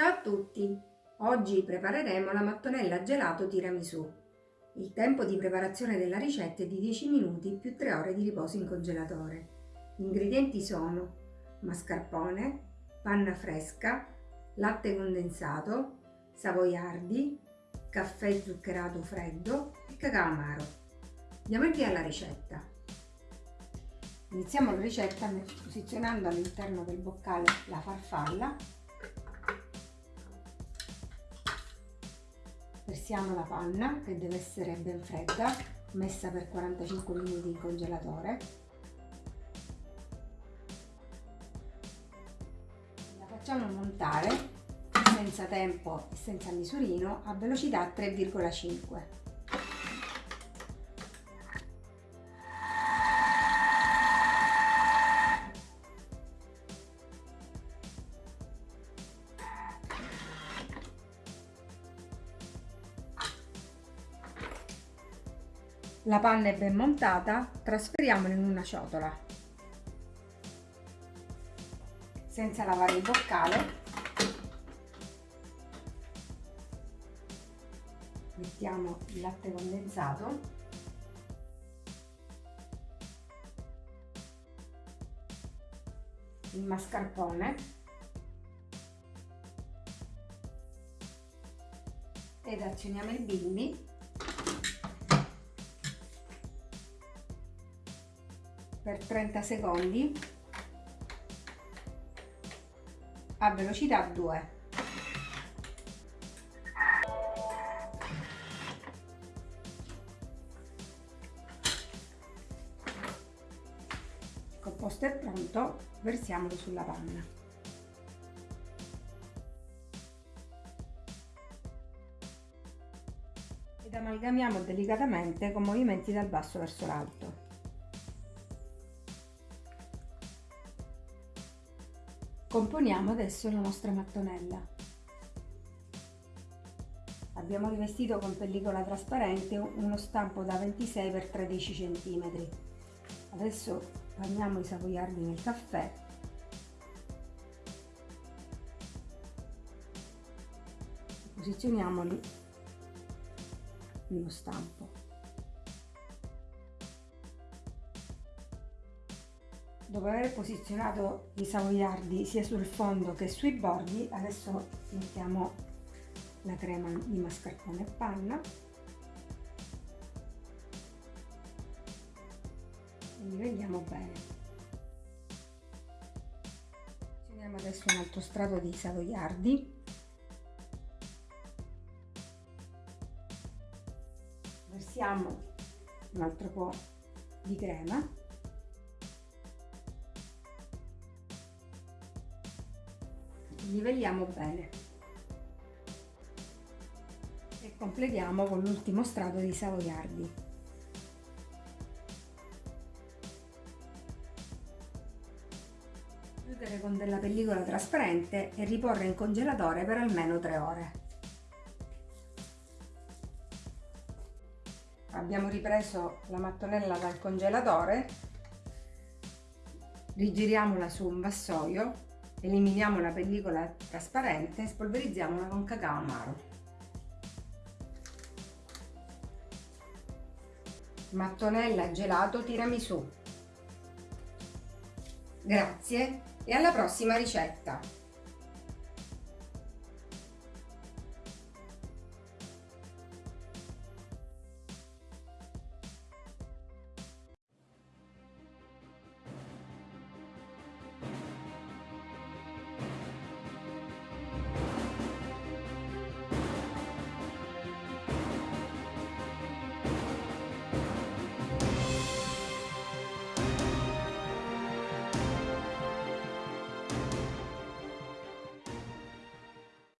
Ciao a tutti! Oggi prepareremo la mattonella gelato tiramisù. Il tempo di preparazione della ricetta è di 10 minuti più 3 ore di riposo in congelatore. Gli ingredienti sono mascarpone, panna fresca, latte condensato, savoiardi, caffè zuccherato freddo e cacao amaro. Diamo il via alla ricetta. Iniziamo la ricetta posizionando all'interno del boccale la farfalla versiamo la panna che deve essere ben fredda messa per 45 minuti in congelatore. La facciamo montare senza tempo e senza misurino a velocità 3,5 La panna è ben montata, trasferiamola in una ciotola. Senza lavare il boccale, mettiamo il latte condensato. Il mascarpone. Ed azioniamo il bimbi per 30 secondi a velocità 2. Il composto è pronto, versiamolo sulla panna. Ed amalgamiamo delicatamente con movimenti dal basso verso l'alto. Componiamo adesso la nostra mattonella. Abbiamo rivestito con pellicola trasparente uno stampo da 26 x 13 cm. Adesso bagniamo i savoiardi nel caffè posizioniamoli nello stampo. Dopo aver posizionato i savoiardi sia sul fondo che sui bordi adesso mettiamo la crema di mascarpone e panna. E livelliamo bene. Posizioniamo adesso un altro strato di savoiardi. Versiamo un altro po' di crema livelliamo bene e completiamo con l'ultimo strato di savoiardi. Chiudere con della pellicola trasparente e riporre in congelatore per almeno 3 ore. Abbiamo ripreso la mattonella dal congelatore, rigiriamola su un vassoio Eliminiamo la pellicola trasparente e spolverizziamola con cacao amaro. Mattonella gelato tiramisù. Grazie e alla prossima ricetta!